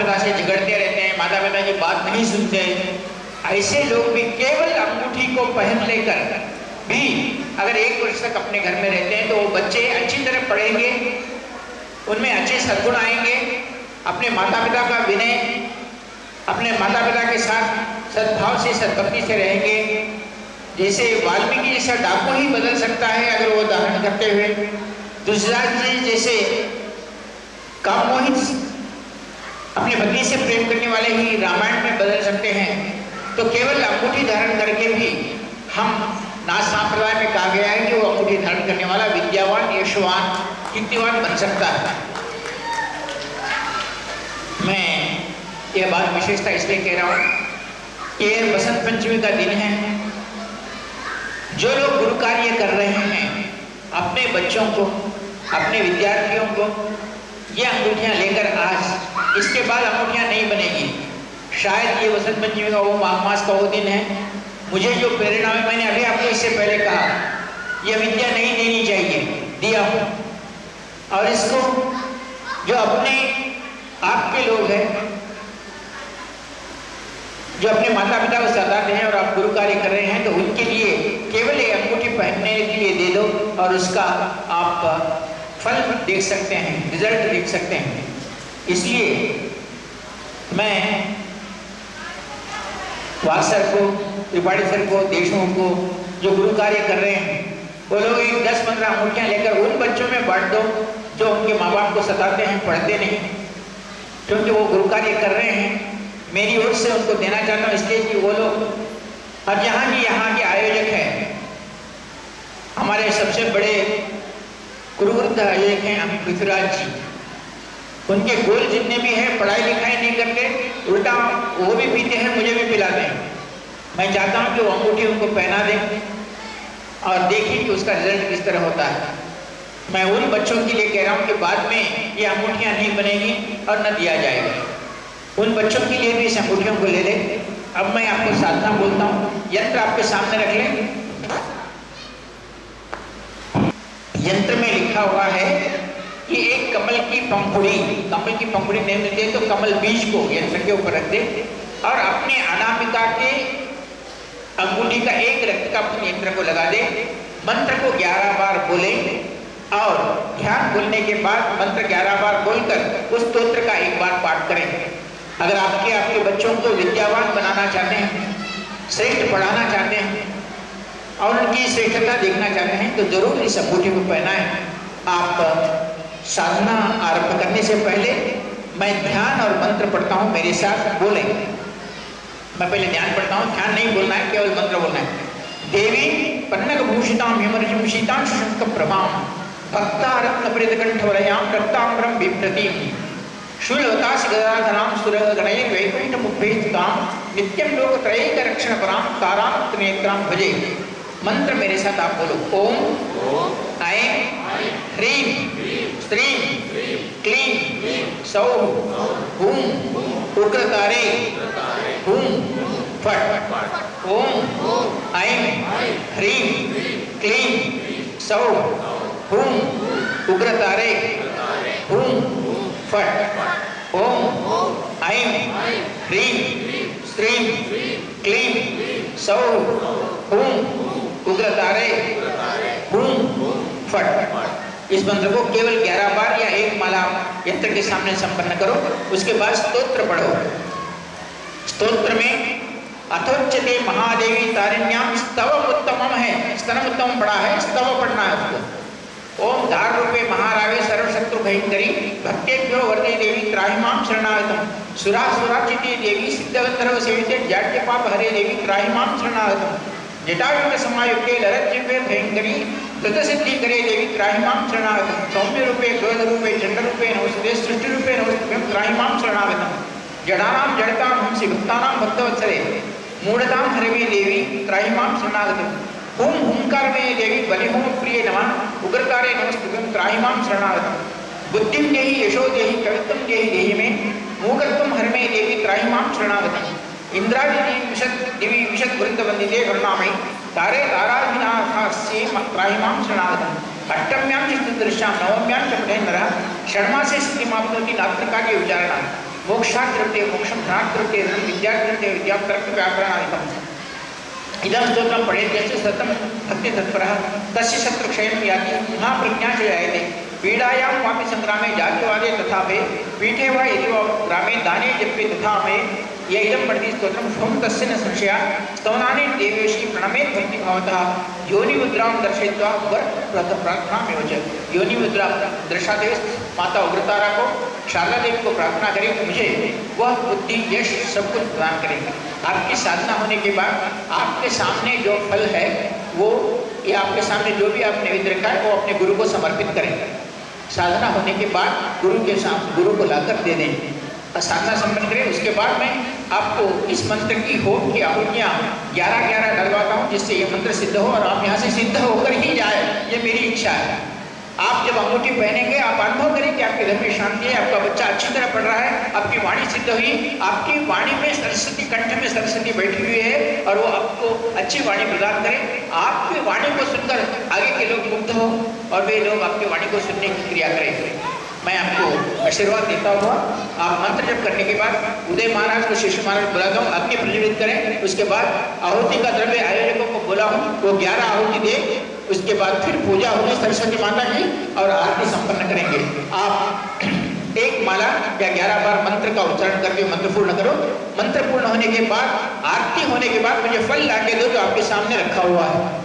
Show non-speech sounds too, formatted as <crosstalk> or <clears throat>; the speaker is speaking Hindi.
पिता से झगड़ते रहते हैं माता पिता की बात नहीं सुनते ऐसे लोग भी केवल अंगूठी को पहन लेकर भी अगर एक वर्ष तक अपने घर में रहते हैं तो वो बच्चे अच्छी तरह पढ़ेंगे, उनमें अच्छे सद्गुण आएँगे, अपने माता पिता का विनय, अपने माता पिता के साथ सद्भाव से, सद्भक्ति से रहेंगे। जैसे वाल्मीकि जैसा डाकू ही बदल सकता है, अगर वो धारण करते हुए। दूसरा चीज़ जैसे कामोहित अपने पत्नी से प्रेम करने वाले ही रामायण में बदल सकते हैं। तो केवल अंगूठी धारण करके भी हम नाथ संप्रदाय में कहा गया है कि वो अंगूठी धारण करने वाला विद्यावान, यशवान, कीर्तिवान बन सकता है। मैं यह बात विशेषता इसलिए कह रहा हूँ, ये बसंत पंचमी का दिन है। जो लोग गुरु कार्य कर रहे हैं, अपने बच्चों को, अपने विद्यार्थियों को, ये अंगूठियाँ लेकर आज इसके बाद अंगूठियाँ नहीं बनेगी। शायद ये वसंत पंचमी का वो माघ मास का वो दिन है। मुझे जो प्रेरणा है मैंने अभी आपको इससे पहले कहा यह विद्या नहीं देनी चाहिए। दिया हूँ। और इसको जो अपने आपके लोग हैं, जो अपने माता पिता को सताते हैं और आप गुरु कार्य कर रहे हैं तो उनके लिए केवल ये अंगूठी पहनने के लिए दे दो और उसका आप फल देख सकते हैं रिज़ल्ट देख सकते हैं। इसलिए मैं सर को, त्रिपाठी सर को, देशमुख को, जो गुरु कार्य कर रहे हैं, वो लोग एक दस पंद्रह अंगूठियाँ लेकर उन बच्चों में बांट दो, जो उनके माँ बाप को सताते हैं, पढ़ते नहीं क्योंकि वो गुरु कार्य कर रहे हैं, मेरी ओर से उनको देना चाहता हूँ, इसलिए कि वो लोग अब यहाँ की यहाँ के आयोजक हैं। हमारे सबसे बड़े गुरुवृद्ध आयोजक हैं पृथ्वीराज जी। उनके गोल जितने भी हैं, पढ़ाई लिखाई नहीं करते, उल्टा वो भी पीते हैं, मुझे भी पिलाते हैं। मैं चाहता हूँ कि वो अंगूठी उनको पहना दें और देखिए कि उसका रिज़ल्ट किस तरह होता है। मैं उन बच्चों के लिए कह रहा हूँ कि बाद में ये अंगूठियाँ नहीं बनेगी और न दिया जाएगा। उन बच्चों के लिए भी इस अंगूठियों को ले लें। अब मैं आपको साधना बोलता हूँ। यंत्र आपके सामने रख लें। यंत्र में लिखा हुआ है कमल की पंखुड़ी, कमल की पंखुड़ी नहीं मिलती तो कमल बीज को यंत्र के ऊपर रख दे और अपने अनामिका के अंगूठी का एक रक्त का अपने यंत्र को लगा दे। मंत्र को 11 बार बोले और ध्यान बोलने के बाद मंत्र 11 बार बोलकर उस स्त्रोत्र का एक बार पाठ करें। अगर आपके आपके बच्चों को विद्यावान बनाना चाहते हैं, श्रेष्ठ पढ़ाना चाहते हैं और उनकी श्रेष्ठता देखना चाहते हैं तो ज़रूर इस अंगूठी को पहनाएँ। आप साधना आरंभ करने से पहले मैं ध्यान और मंत्र पढ़ता हूँ मेरे साथ बोले। मैं पहले ध्यान पढ़ता हूँ ध्यान नहीं बोलना है केवल मंत्र बोलना है। देवी पन्नक भूषिताम शीतां शंक प्रभाम भक्ता रत्न परितकंठवलयाम रक्ताम्रम बिभ्रतीम शूलवतास गदाधराम सुरगणये वैकुंठ मुभेस्ताम नित्यम लोक त्रयैक रक्षण पराम ताराम त्रिनेत्राम भजे। मंत्र मेरे साथ आप बोलो। ओम। ऐं ह्रीं। स्त्रीं क्लीं सौ हुं उग्रतारे हुं फट ओम ऐं ह्रीं क्लीं सौः हुं उग्रतारे हुं फट ओम ऐं ह्रीं स्त्रीं क्लीं सौः हुं उग्रतारे हुं फट इस मंत्र को केवल 11 बार या एक माला यंत्र के सामने संपन्न करो, उसके बाद स्तोत्र पढ़ो। स्तोत्र में, अथोच्यते महादेवी तारिण्याम स्तव उत्तमम है। स्तनम उत्तम पढ़ा है, स्तव पढ़ना है उसको। ओम धार रूपे महारावे सर्वशत्रु भयंकरी, भक्तेभ्यो वर्दे देवी त्राहिमाम शरणागतम। सुरा सुराचिते देवी सिद्धगंधर्व सेविते जाट्यपाप हरे देवी त्राहिमाम शरणागतम। जटायुग समायुक्ते लरज्जिह्वे भयंकरी कृत सिद्धि करे देवी त्राहिमाम शरणागतम। सौम्य रूपे क्रोध रूपे चंड रूपे नमस्ते सृष्टि रूपे नमस्ते त्राहिमाम शरणागतम। जडानां, जडतां, हंसि, भक्तानां भक्तवत्सले, मूढ़तां हरवे देवी त्राहिमां शरणागतम। हुम हुंकारमये देवी बलिहोम प्रिय नमः उग्रतारे नमस्तुभ्यं त्राहिमां शरणागतम। बुद्धिं देहि, यशो देहि, कवित्वं देहि देहि मे मूकत्वं हरमे देवी त्राहिमां शरणागतम। इंद्रादिनी विशद दिवी विशद वृंद तारे ताराधिनाथास्ये त्राहिमां शरणागतम अष्टम्यां चित्तदृश्यां नवम्यां च पठेन्नरः षण्मासे स्थितिमाप्नोति नात्रिकार्य विचारणा। मोक्षाकृते मोक्षं धनाकृते धनं विद्याकृते व्याकरणादिकम् इदं स्तोत्रं सतं भक्तितत्परः। तस्य शत्रुक्षयं याति, महाप्रज्ञा च जायते। पीडायां वापि सङ्ग्रामे जातिवादे तथा मे पीठे वा यदि ग्रामे दाने जप्ये तथा मे य इदं पठति स्तोत्रं स्वं तस्य न संशया। स्तवनानि देवेशी प्रणमेत् भक्तिभावतः योनिमुद्रां दर्शयित्वा वर प्रार्थनामेव च। योनिमुद्रा दर्शाते माता उग्रतारा को शारदा देवी को प्रार्थना करें, मुझे वह बुद्धि यश सब कुछ प्रदान करेंगे आपकी साधना होने के बाद आपके सामने जो फल है, वो या आपके सामने जो भी आप नैवेद्य रखा है, वो अपने गुरु को समर्पित करेंगे साधना होने के बाद गुरु के साथ गुरु को लाकर दे दें। साधना संपन्न करें, उसके बाद में आपको इस मंत्र की होम की आहुतियाँ ग्यारह ग्यारह डलवाता हूँ, जिससे ये मंत्र सिद्ध हो और आप यहाँ से सिद्ध होकर ही जाए। ये मेरी इच्छा है। आप जब अंगूठी पहनेंगे, आप अनुभव करें कि आपके घर में शांति है, आपका बच्चा अच्छी तरह पढ़ रहा है, आपकी वाणी सिद्ध हुई, आपकी वाणी में सरस्वती, कंठ में सरस्वती बैठी हुई है, और वो आपको अच्छी वाणी प्रदान करें। आपकी वाणी को सुनकर आगे के लोग मुग्ध हो, और वे लोग आपकी वाणी को सुनने की क्रिया करें। मैं आपको आशीर्वाद देता हुआ, आप मंत्र जप करने के बाद उदय महाराज को शिष्य महाराज बुलाता हूँ अग्नि प्रज्वलित करें। उसके बाद आहुति का द्रव्य आयोजकों को बोला हूँ, वो ग्यारह आहुति दे उसके बाद फिर पूजा होगी, सरस्वती माता की, और आरती संपन्न करेंगे। आप <clears throat> एक माला या ग्यारह बार मंत्र का उच्चारण करके मंत्र पूर्ण करो। मंत्र पूर्ण होने के बाद, आरती होने के बाद मुझे फल ला के दो जो आपके सामने रखा हुआ है।